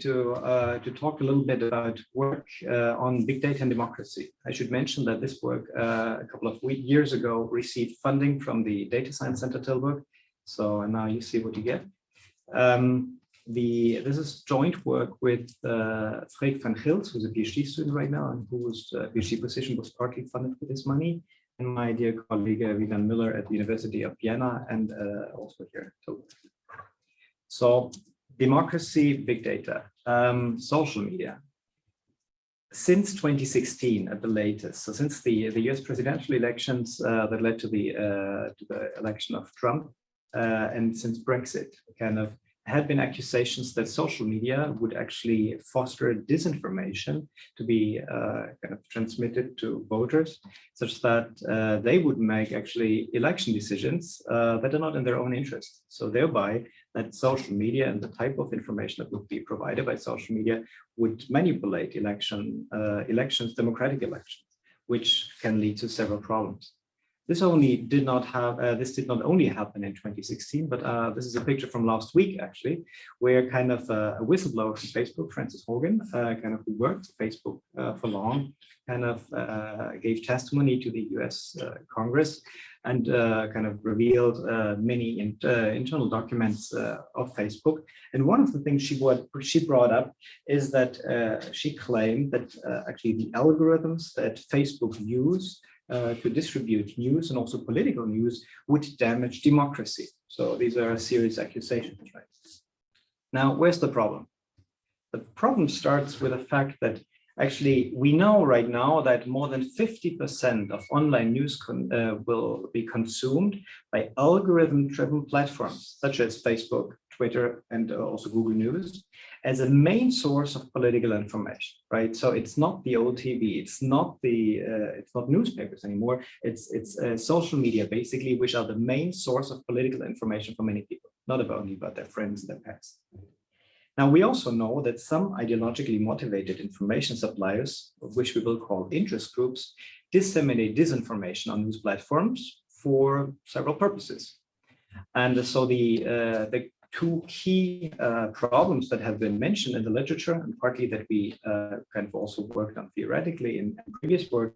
to uh, to talk a little bit about work uh, on big data and democracy. I should mention that this work uh, a couple of years ago received funding from the Data Science Center Tilburg. So now you see what you get. Um, the this is joint work with uh, Freek van Gils, who's a PhD student right now, and whose uh, PhD position was partly funded with this money, and my dear colleague uh, Wieland Müller at the University of Vienna, and uh, also here. So democracy, big data, um, social media. Since 2016 at the latest, so since the, the US presidential elections uh, that led to the, uh, to the election of Trump, uh, and since Brexit, kind of had been accusations that social media would actually foster disinformation to be uh, kind of transmitted to voters, such that uh, they would make actually election decisions uh, that are not in their own interest. So thereby that social media and the type of information that would be provided by social media would manipulate election uh, elections, democratic elections, which can lead to several problems. This only did not have, uh, this did not only happen in 2016, but uh, this is a picture from last week, actually, where kind of uh, a whistleblower from Facebook, Frances Haugen, uh, kind of who worked Facebook uh, for long, kind of uh, gave testimony to the US Congress and kind of revealed many in, internal documents of Facebook. And one of the things she, what she brought up is that she claimed that actually the algorithms that Facebook use uh, to distribute news and also political news would damage democracy. So these are serious accusations, right? Now, where's the problem? The problem starts with the fact that actually we know right now that more than 50% of online news uh, will be consumed by algorithm-driven platforms such as Facebook, Twitter, and also Google News as a main source of political information, right? So it's not the old TV, it's not the, uh, it's not newspapers anymore. It's it's uh, social media basically, which are the main source of political information for many people, not only about their friends and their pets. Now, we also know that some ideologically motivated information suppliers, which we will call interest groups, disseminate disinformation on news platforms for several purposes. And so the, uh, the two key uh, problems that have been mentioned in the literature and partly that we uh, kind of also worked on theoretically in, in, previous work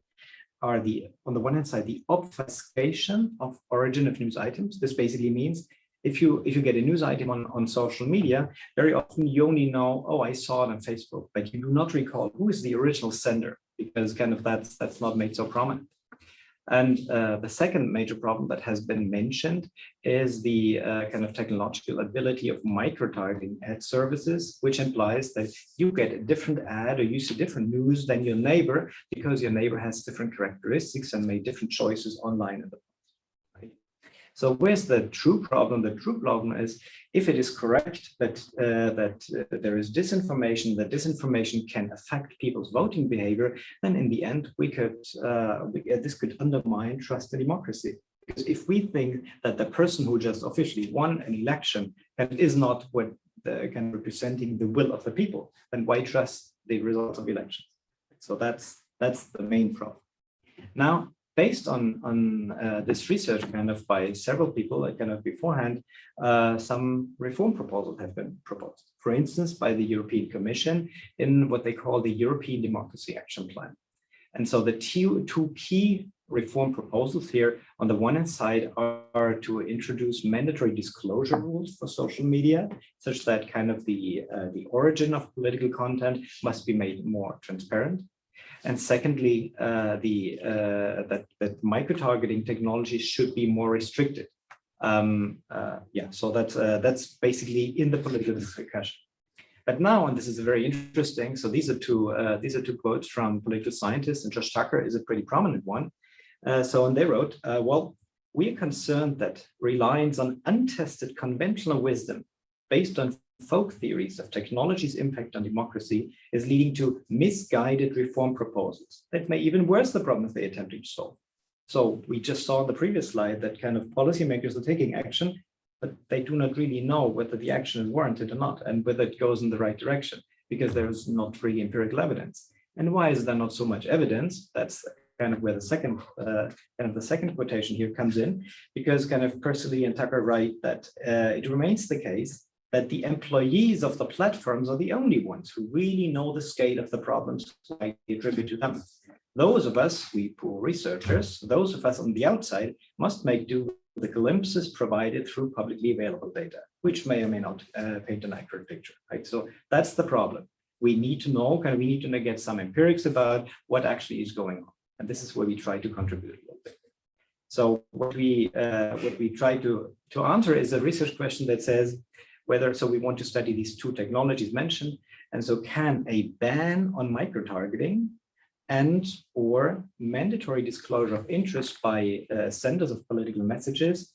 are the, on the one hand side, the obfuscation of origin of news items. This basically means if you if you get a news item on, on social media, very often you only know, oh, I saw it on Facebook, but you do not recall who is the original sender because kind of that's that's not made so prominent. And uh, the second major problem that has been mentioned is the uh, kind of technological ability of micro-targeting ad services, which implies that you get a different ad or you see different news than your neighbor because your neighbor has different characteristics and made different choices online in the so where's the true problem? The true problem is if it is correct that uh, that uh, there is disinformation, that disinformation can affect people's voting behavior, then in the end we could uh, we, uh, this could undermine trust in democracy. Because if we think that the person who just officially won an election and is not what the, of representing the will of the people, then why trust the results of elections? So that's that's the main problem. Now, based on, on uh, this research kind of by several people like kind of beforehand, uh, some reform proposals have been proposed. For instance, by the European Commission in what they call the European Democracy Action Plan. And so the two, two key reform proposals here on the one hand side are, are, to introduce mandatory disclosure rules for social media, such that kind of the, uh, the origin of political content must be made more transparent. And secondly, uh, the uh, that that micro-targeting technology should be more restricted. Um, uh, yeah, so that's that's basically in the political discussion. But now, and this is very interesting. So these are two these are two quotes from political scientists, and Josh Tucker is a pretty prominent one. So, and they wrote, well, we are concerned that reliance on untested conventional wisdom based on folk theories of technology's impact on democracy is leading to misguided reform proposals that may even worse the problems they're attempting to solve. So we just saw in the previous slide that kind of policymakers are taking action, but they do not really know whether the action is warranted or not and whether it goes in the right direction because there's not really empirical evidence. And why is there not so much evidence? That's kind of where the second uh, kind of the second quotation here comes in, because kind of Persily and Tucker write that uh, it remains the case that the employees of the platforms are the only ones who really know the scale of the problems I attribute to them. Those of us, we poor researchers, those of us on the outside must make do with the glimpses provided through publicly available data, which may or may not uh, paint an accurate picture, right? So that's the problem. We need to know, kind of, we need to get some empirics about what actually is going on. And this is where we try to contribute a little bit. So what we uh, what we try to to answer is a research question that says whether so we want to study these two technologies mentioned, and so can a ban on micro-targeting and or mandatory disclosure of interest by uh, senders of political messages,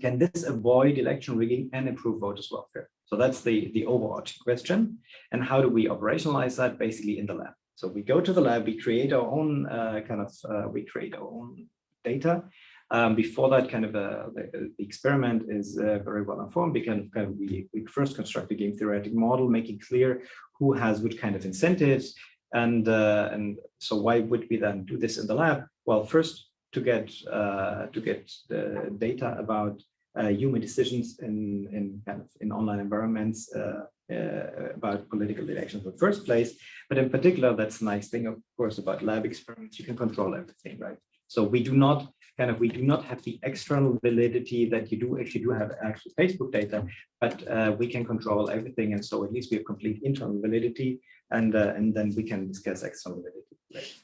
can this avoid election rigging and improve voters' welfare? So that's the, the overarching question. And how do we operationalize that basically in the lab? So we go to the lab, we create our own uh, kind of, uh, we create our own data. Um, before that kind of uh, the, the, experiment is uh, very well informed because kind of we, we first construct a game theoretic model, making clear who has which kind of incentives, and, uh, and so why would we then do this in the lab? Well, first to get, uh, to get the data about uh, human decisions in, in, kind of in online environments uh, uh, about political elections in the first place. But in particular, that's a nice thing, of course, about lab experiments. You can control everything, right? So we do not kind of we do not have the external validity that you do you do have actual Facebook data, but uh, we can control everything, and so at least we have complete internal validity and uh, and then we can discuss external validity later.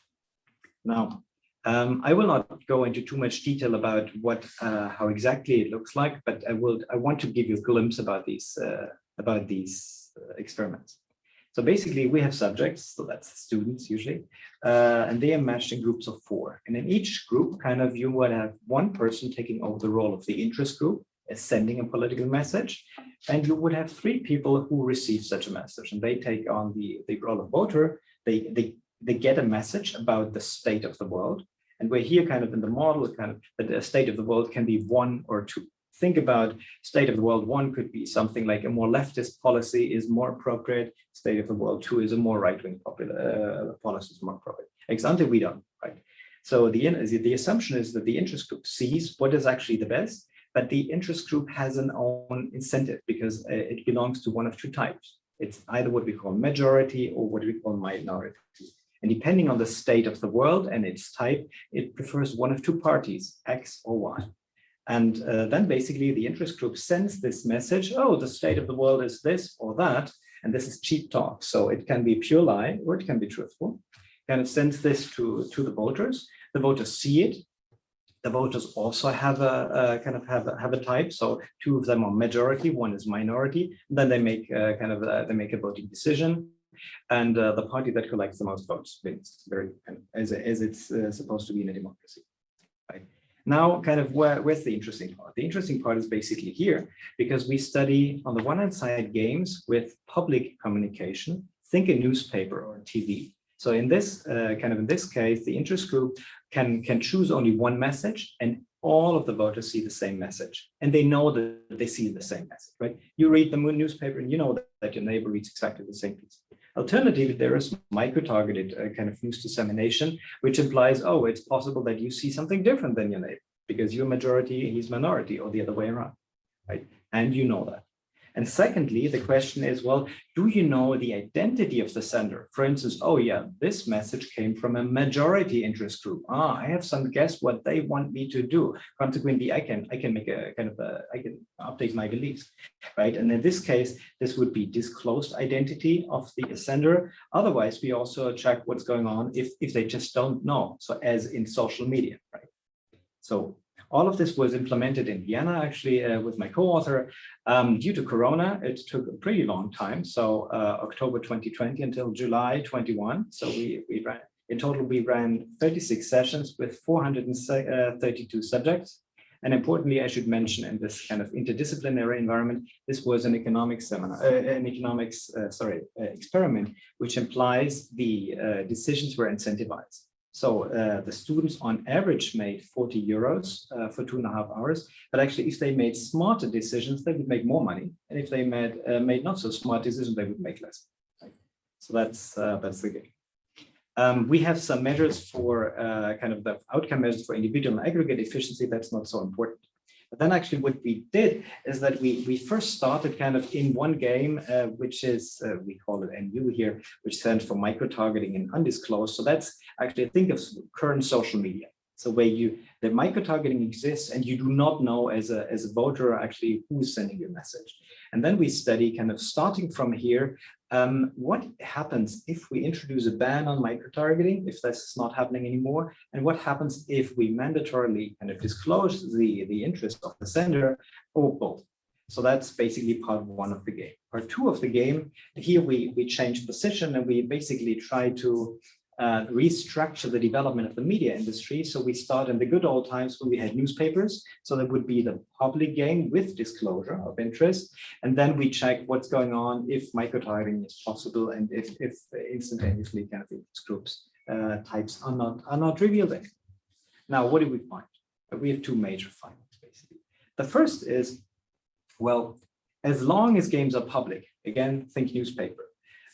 Now, um, I will not go into too much detail about what uh, how exactly it looks like, but I will I want to give you a glimpse about these uh, about these uh, experiments. So basically, we have subjects, so that's students usually, uh, and they are matched in groups of four. And in each group, kind of you would have one person taking over the role of the interest group, as sending a political message, and you would have three people who receive such a message, and they take on the, the role of voter. They, they, they get a message about the state of the world, and we're here kind of in the model, kind of that the state of the world can be one or two. Think about state of the world. One could be something like a more leftist policy is more appropriate. State of the world two is a more right-wing uh, policy is more appropriate. Example, we don't, right? So the, the assumption is that the interest group sees what is actually the best but the interest group has an own incentive because uh, it belongs to one of two types. It's either what we call majority or what we call minority. And depending on the state of the world and its type, it prefers one of two parties, X or Y. And uh, then basically the interest group sends this message, oh, the state of the world is this or that, and this is cheap talk. So it can be pure lie or it can be truthful. And it sends this to, to the voters. The voters see it, the voters also have a, a, kind of have a, have a type. So two of them are majority, one is minority. Then they make a, kind of they make a voting decision, and uh, the party that collects the most votes wins. Very as as it's uh, supposed to be in a democracy. Right now, kind of where where's the interesting part? The interesting part is basically here because we study on the one hand side games with public communication. Think a newspaper or TV. So in this uh, kind of in this case, the interest group can, can choose only one message and all of the voters see the same message and they know that they see the same message, right? You read the newspaper and you know that, that your neighbor reads exactly the same piece. Alternatively, there is micro-targeted uh, kind of news dissemination, which implies, oh, it's possible that you see something different than your neighbor because you're majority, he's minority or the other way around, right? And you know that. And secondly, the question is, well, do you know the identity of the sender? For instance, oh yeah, this message came from a majority interest group. Ah, I have some guess what they want me to do. Consequently, I can I can make a kind of a I can update my beliefs, right? And in this case, this would be disclosed identity of the sender. Otherwise, we also check what's going on if if they just don't know. So as in social media, right? So all of this was implemented in Vienna, actually, uh, with my co-author. Um, due to Corona, it took a pretty long time. So uh, October 2020 until July 21. So we, we ran, in total, we ran 36 sessions with 432 uh, subjects. And importantly, I should mention in this kind of interdisciplinary environment, this was an economics seminar, uh, an economics, uh, sorry, uh, experiment, which implies the uh, decisions were incentivized. So uh, the students on average made 40 euros uh, for two and a half hours, but actually if they made smarter decisions, they would make more money. And if they made, uh, made not so smart decisions, they would make less. So that's, uh, that's the game. Um, we have some measures for uh, kind of the outcome measures for individual and aggregate efficiency. That's not so important. But then actually what we did is that we, we first started kind of in one game, uh, which is, uh, we call it MU here, which stands for micro-targeting and undisclosed. So that's actually, think of current social media. So where you, the micro-targeting exists and you do not know as a, as a voter actually who is sending your message. And then we study kind of starting from here, um, what happens if we introduce a ban on micro-targeting, if that's not happening anymore, and what happens if we mandatorily kind of disclose the, the interest of the sender or both. So that's basically part one of the game. Part two of the game, here we, we change position and we basically try to uh, restructure the development of the media industry. So we start in the good old times when we had newspapers. So that would be the public game with disclosure of interest. And then we check what's going on if micro-targeting is possible and if, if instantaneously kind of groups uh, types are not, are not revealed. Now, what do we find? We have two major findings, basically. The first is, well, as long as games are public, again, think newspaper,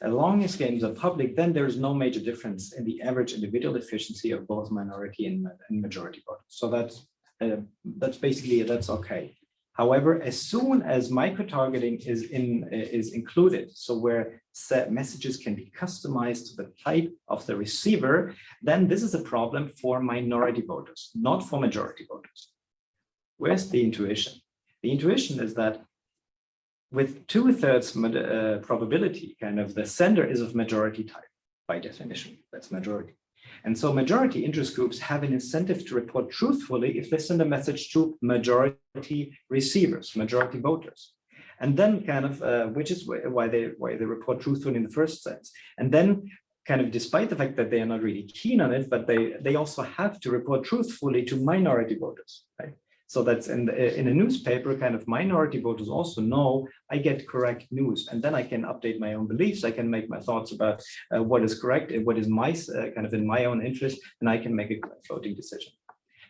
as long as games are public, then there is no major difference in the average individual efficiency of both minority and, and majority voters. So that's uh, that's basically that's okay. However, as soon as micro-targeting is in is included, so where set messages can be customized to the type of the receiver, then this is a problem for minority voters, not for majority voters. Where's the intuition? The intuition is that with two-thirds uh, probability, kind of the sender is of majority type by definition, that's majority. And so majority interest groups have an incentive to report truthfully if they send a message to majority receivers, majority voters. And then kind of, uh, which is why they why they report truthfully in the first sense. And then kind of despite the fact that they are not really keen on it, but they, they also have to report truthfully to minority voters, right? So that's in, the, in a newspaper, kind of minority voters also know I get correct news, and then I can update my own beliefs. I can make my thoughts about uh, what is correct and what is my uh, kind of in my own interest, and I can make a voting decision.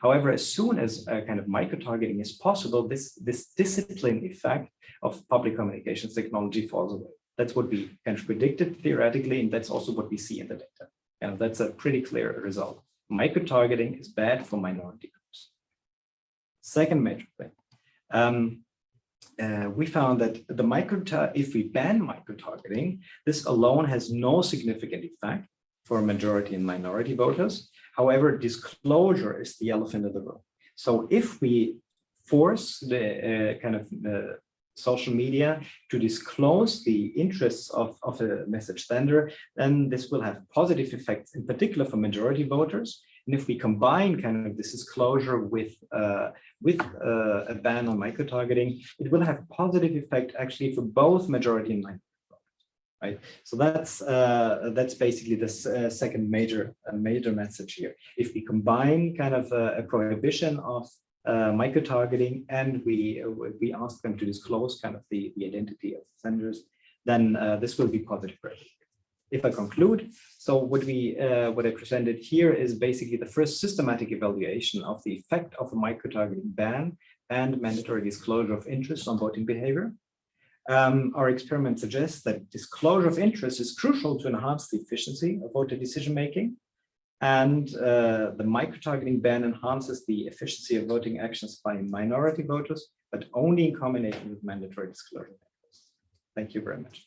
However, as soon as uh, kind of micro-targeting is possible, this, this discipline effect of public communications technology falls away. That's what we kind of predicted theoretically, and that's also what we see in the data. And that's a pretty clear result. Micro-targeting is bad for minority Second major thing, um, uh, we found that the micro if we ban micro-targeting, this alone has no significant effect for majority and minority voters. However, disclosure is the elephant in the room. So if we force the uh, kind of uh, social media to disclose the interests of, of a message sender, then this will have positive effects, in particular for majority voters, and if we combine kind of this disclosure with uh, with uh, a ban on micro-targeting, it will have a positive effect actually for both majority and minority right? So that's uh, that's basically the uh, second major uh, major message here. If we combine kind of a, a prohibition of uh, micro-targeting and we we ask them to disclose kind of the the identity of senders, then uh, this will be positive for if I conclude, so what we uh, what I presented here is basically the first systematic evaluation of the effect of a micro-targeting ban and mandatory disclosure of interest on voting behavior. Um, our experiment suggests that disclosure of interest is crucial to enhance the efficiency of voter decision-making. And uh, the micro-targeting ban enhances the efficiency of voting actions by minority voters, but only in combination with mandatory disclosure. Thank you very much.